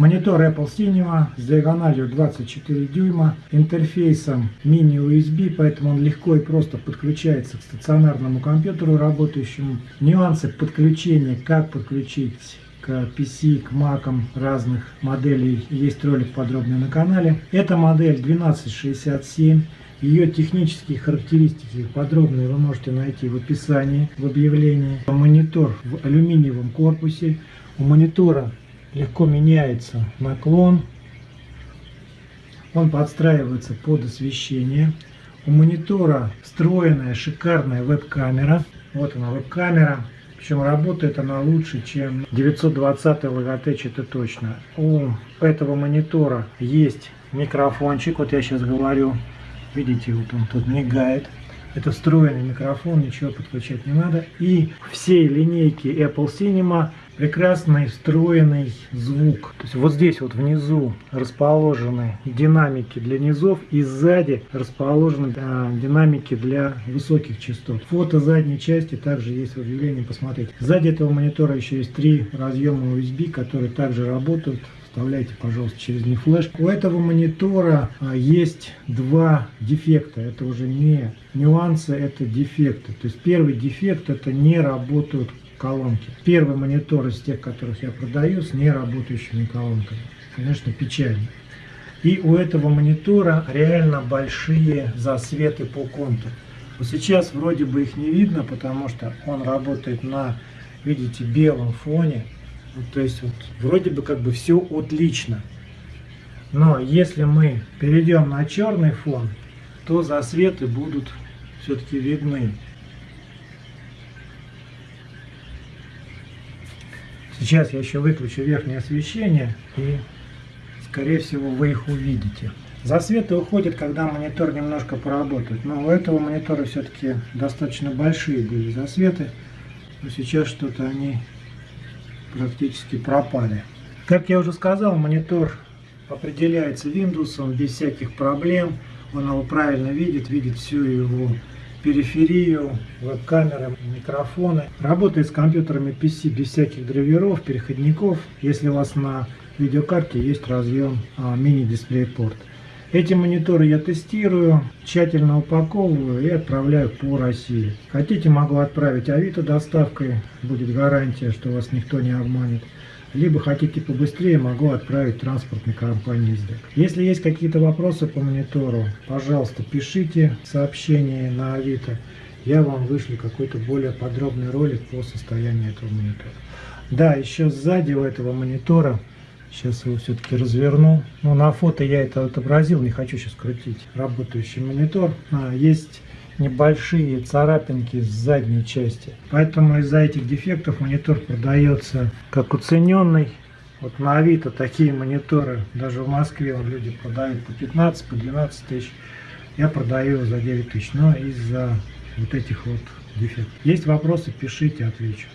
Монитор Apple Cinema с диагональю 24 дюйма, интерфейсом мини-USB, поэтому он легко и просто подключается к стационарному компьютеру работающему. Нюансы подключения, как подключить к PC, к Mac разных моделей. Есть ролик подробный на канале. Эта модель 1267. Ее технические характеристики подробные вы можете найти в описании, в объявлении. Монитор в алюминиевом корпусе. У монитора легко меняется наклон. Он подстраивается под освещение. У монитора встроенная шикарная веб-камера. Вот она веб-камера. Причем работает она лучше, чем 920 Logitech, это точно. У этого монитора есть микрофончик. Вот я сейчас говорю. Видите, вот он тут мигает. Это встроенный микрофон, ничего подключать не надо. И всей линейки Apple Cinema прекрасный встроенный звук. То есть вот здесь вот внизу расположены динамики для низов и сзади расположены э, динамики для высоких частот. Фото задней части также есть в объявлении, посмотрите. Сзади этого монитора еще есть три разъема USB, которые также работают вставляйте, пожалуйста, через не флеш. У этого монитора а, есть два дефекта. Это уже не нюансы, это дефекты. То есть первый дефект это не работают колонки. Первый монитор из тех, которых я продаю, с неработающими колонками. Конечно, печально. И у этого монитора реально большие засветы по контуру. Вот сейчас вроде бы их не видно, потому что он работает на, видите, белом фоне. Вот, то есть вот, вроде бы как бы все отлично. Но если мы перейдем на черный фон, то засветы будут все-таки видны. Сейчас я еще выключу верхнее освещение и скорее всего вы их увидите. Засветы уходят, когда монитор немножко поработает. Но у этого монитора все-таки достаточно большие были засветы. Но сейчас что-то они практически пропали. Как я уже сказал, монитор определяется Windows без всяких проблем. Он его правильно видит, видит всю его периферию, веб-камеры, микрофоны. Работает с компьютерами PC без всяких драйверов, переходников. Если у вас на видеокарте есть разъем а, мини-дисплей-порт. Эти мониторы я тестирую, тщательно упаковываю и отправляю по России. Хотите, могу отправить Авито доставкой, будет гарантия, что вас никто не обманет. Либо хотите побыстрее, могу отправить транспортной компании СДЭК. Если есть какие-то вопросы по монитору, пожалуйста, пишите сообщение на Авито. Я вам вышлю какой-то более подробный ролик по состоянию этого монитора. Да, еще сзади у этого монитора Сейчас его все-таки разверну. Ну, на фото я это отобразил, не хочу сейчас крутить. Работающий монитор. А, есть небольшие царапинки с задней части. Поэтому из-за этих дефектов монитор продается как уцененный. Вот на Авито такие мониторы, даже в Москве люди продают по 15, по 12 тысяч. Я продаю за 9 тысяч, но из-за вот этих вот дефектов. Есть вопросы, пишите, отвечу.